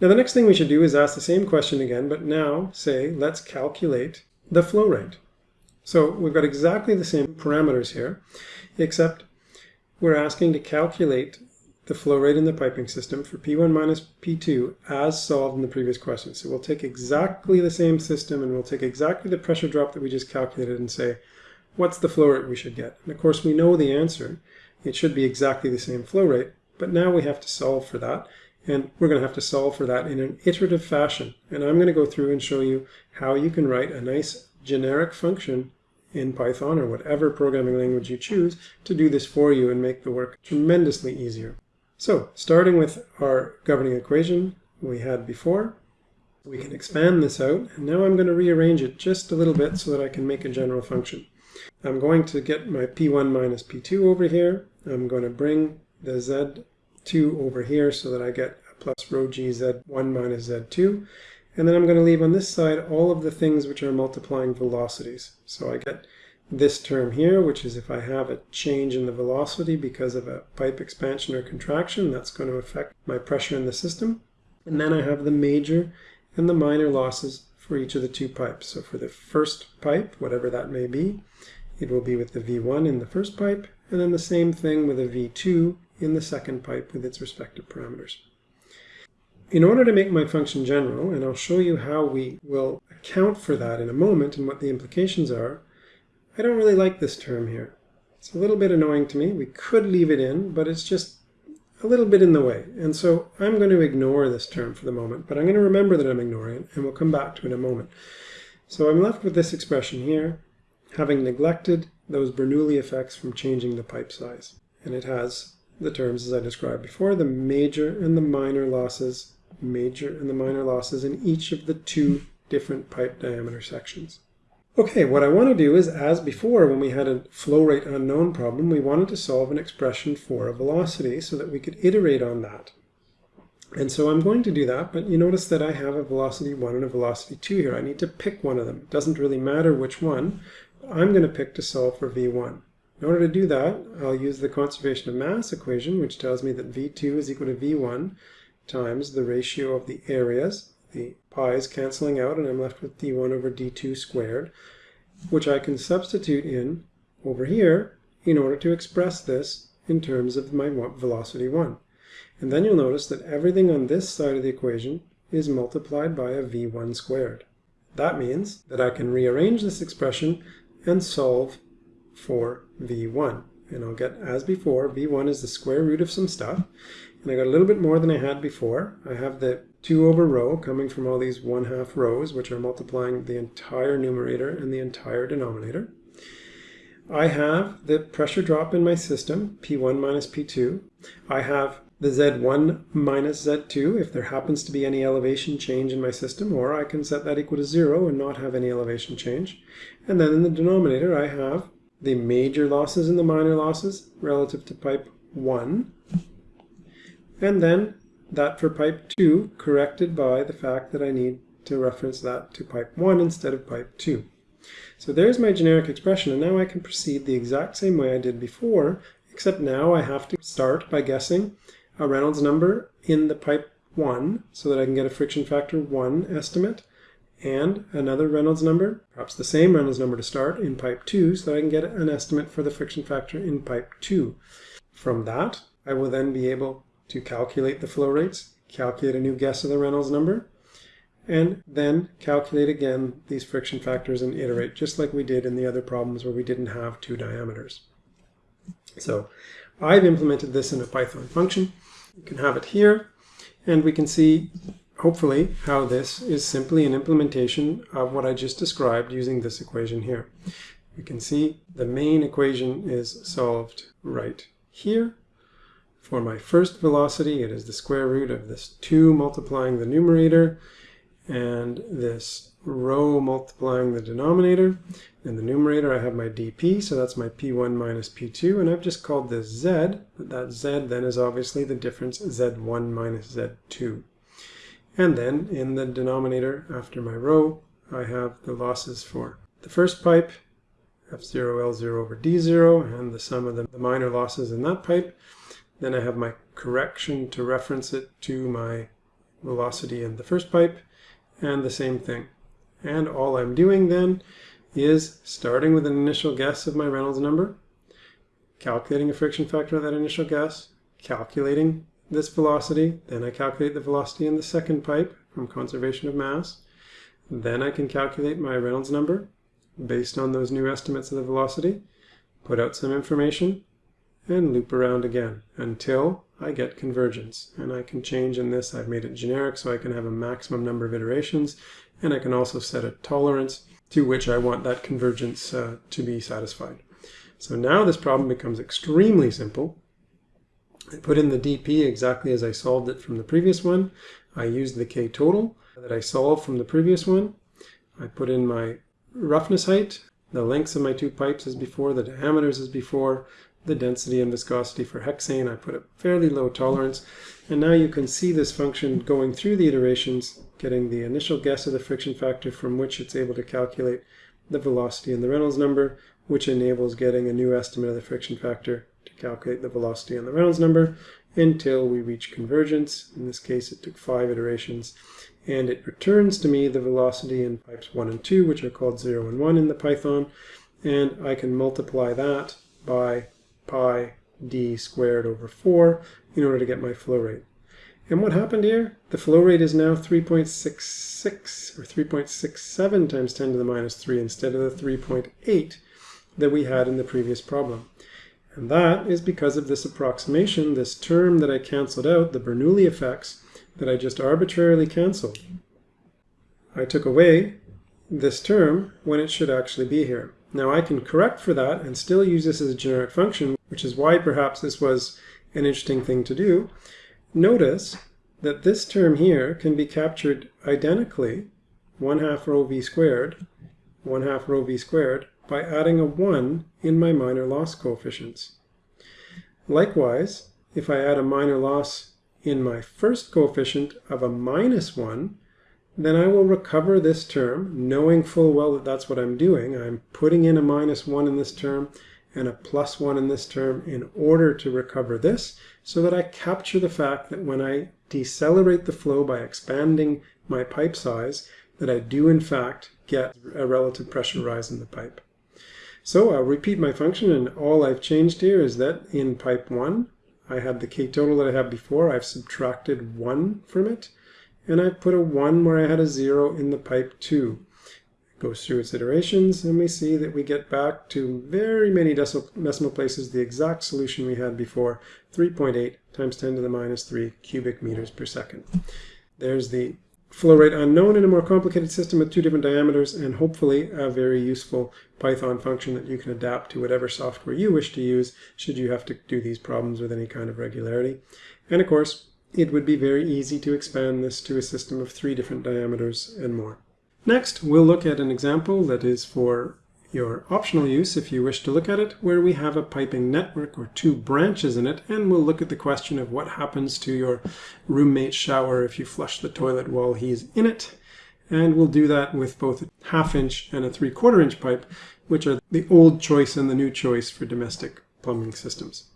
Now the next thing we should do is ask the same question again, but now say, let's calculate the flow rate. So we've got exactly the same parameters here, except we're asking to calculate the flow rate in the piping system for P1 minus P2 as solved in the previous question. So we'll take exactly the same system and we'll take exactly the pressure drop that we just calculated and say, what's the flow rate we should get? And of course we know the answer. It should be exactly the same flow rate, but now we have to solve for that. And we're going to have to solve for that in an iterative fashion. And I'm going to go through and show you how you can write a nice generic function in Python or whatever programming language you choose to do this for you and make the work tremendously easier. So starting with our governing equation we had before, we can expand this out. And now I'm going to rearrange it just a little bit so that I can make a general function. I'm going to get my P1 minus P2 over here. I'm going to bring the Z2 over here so that I get plus rho g Z1 minus Z2. And then I'm going to leave on this side all of the things which are multiplying velocities. So I get this term here, which is if I have a change in the velocity because of a pipe expansion or contraction, that's going to affect my pressure in the system. And then I have the major and the minor losses for each of the two pipes. So for the first pipe, whatever that may be, it will be with the V1 in the first pipe, and then the same thing with a V2 in the second pipe with its respective parameters. In order to make my function general, and I'll show you how we will account for that in a moment and what the implications are, I don't really like this term here. It's a little bit annoying to me. We could leave it in, but it's just a little bit in the way. And so I'm going to ignore this term for the moment, but I'm going to remember that I'm ignoring it, and we'll come back to it in a moment. So I'm left with this expression here, having neglected those Bernoulli effects from changing the pipe size. And it has the terms as I described before, the major and the minor losses, major and the minor losses in each of the two different pipe diameter sections. Okay, what I want to do is, as before when we had a flow rate unknown problem, we wanted to solve an expression for a velocity so that we could iterate on that. And so I'm going to do that, but you notice that I have a velocity 1 and a velocity 2 here. I need to pick one of them. It doesn't really matter which one. I'm going to pick to solve for v1. In order to do that, I'll use the conservation of mass equation, which tells me that v2 is equal to v1 times the ratio of the areas the pi's canceling out and I'm left with d1 over d2 squared, which I can substitute in over here in order to express this in terms of my velocity 1. And then you'll notice that everything on this side of the equation is multiplied by a v1 squared. That means that I can rearrange this expression and solve for v1. And I'll get, as before, v1 is the square root of some stuff. And I got a little bit more than I had before. I have the 2 over rho coming from all these 1 half rhos, which are multiplying the entire numerator and the entire denominator. I have the pressure drop in my system, P1 minus P2. I have the Z1 minus Z2 if there happens to be any elevation change in my system, or I can set that equal to 0 and not have any elevation change. And then in the denominator I have the major losses and the minor losses relative to pipe 1. And then that for pipe 2 corrected by the fact that I need to reference that to pipe 1 instead of pipe 2. So there's my generic expression, and now I can proceed the exact same way I did before, except now I have to start by guessing a Reynolds number in the pipe 1 so that I can get a friction factor 1 estimate, and another Reynolds number, perhaps the same Reynolds number to start, in pipe 2 so that I can get an estimate for the friction factor in pipe 2. From that, I will then be able to calculate the flow rates, calculate a new guess of the Reynolds number, and then calculate again these friction factors and iterate, just like we did in the other problems where we didn't have two diameters. So I've implemented this in a Python function. You can have it here, and we can see, hopefully, how this is simply an implementation of what I just described using this equation here. We can see the main equation is solved right here. For my first velocity, it is the square root of this 2 multiplying the numerator and this rho multiplying the denominator. In the numerator, I have my dp, so that's my p1 minus p2, and I've just called this z, but that z then is obviously the difference z1 minus z2. And then in the denominator, after my rho, I have the losses for the first pipe, f0, L0 over d0, and the sum of the minor losses in that pipe. Then I have my correction to reference it to my velocity in the first pipe, and the same thing. And all I'm doing then is starting with an initial guess of my Reynolds number, calculating a friction factor of that initial guess, calculating this velocity, then I calculate the velocity in the second pipe from conservation of mass, then I can calculate my Reynolds number based on those new estimates of the velocity, put out some information, and loop around again until I get convergence. And I can change in this, I've made it generic so I can have a maximum number of iterations, and I can also set a tolerance to which I want that convergence uh, to be satisfied. So now this problem becomes extremely simple. I put in the dp exactly as I solved it from the previous one. I used the k total that I solved from the previous one. I put in my roughness height, the lengths of my two pipes as before, the diameters as before, the density and viscosity for hexane. I put a fairly low tolerance. And now you can see this function going through the iterations, getting the initial guess of the friction factor from which it's able to calculate the velocity and the Reynolds number, which enables getting a new estimate of the friction factor to calculate the velocity and the Reynolds number until we reach convergence. In this case, it took five iterations. And it returns to me the velocity in pipes 1 and 2, which are called 0 and 1 in the Python. And I can multiply that by pi d squared over 4 in order to get my flow rate. And what happened here? The flow rate is now 3.66 or 3.67 times 10 to the minus 3 instead of the 3.8 that we had in the previous problem. And that is because of this approximation, this term that I canceled out, the Bernoulli effects, that I just arbitrarily canceled. I took away this term when it should actually be here. Now I can correct for that and still use this as a generic function, which is why perhaps this was an interesting thing to do. Notice that this term here can be captured identically, 1 half rho v squared, 1 half rho v squared, by adding a 1 in my minor loss coefficients. Likewise, if I add a minor loss in my first coefficient of a minus 1, then I will recover this term, knowing full well that that's what I'm doing. I'm putting in a minus 1 in this term and a plus 1 in this term in order to recover this, so that I capture the fact that when I decelerate the flow by expanding my pipe size, that I do in fact get a relative pressure rise in the pipe. So I'll repeat my function, and all I've changed here is that in pipe 1, I had the k total that I had before. I've subtracted 1 from it and I've put a 1 where I had a 0 in the pipe 2. It goes through its iterations, and we see that we get back to very many decimal places the exact solution we had before, 3.8 times 10 to the minus 3 cubic meters per second. There's the flow rate unknown in a more complicated system with two different diameters, and hopefully a very useful Python function that you can adapt to whatever software you wish to use should you have to do these problems with any kind of regularity. And of course, it would be very easy to expand this to a system of three different diameters and more. Next, we'll look at an example that is for your optional use if you wish to look at it, where we have a piping network or two branches in it, and we'll look at the question of what happens to your roommate's shower if you flush the toilet while he's in it. And we'll do that with both a half inch and a three quarter inch pipe, which are the old choice and the new choice for domestic plumbing systems.